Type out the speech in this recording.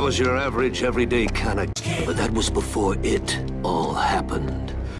I was your average, everyday kind of... But that was before it all happened.